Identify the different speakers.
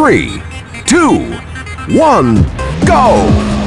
Speaker 1: three, two, one, go!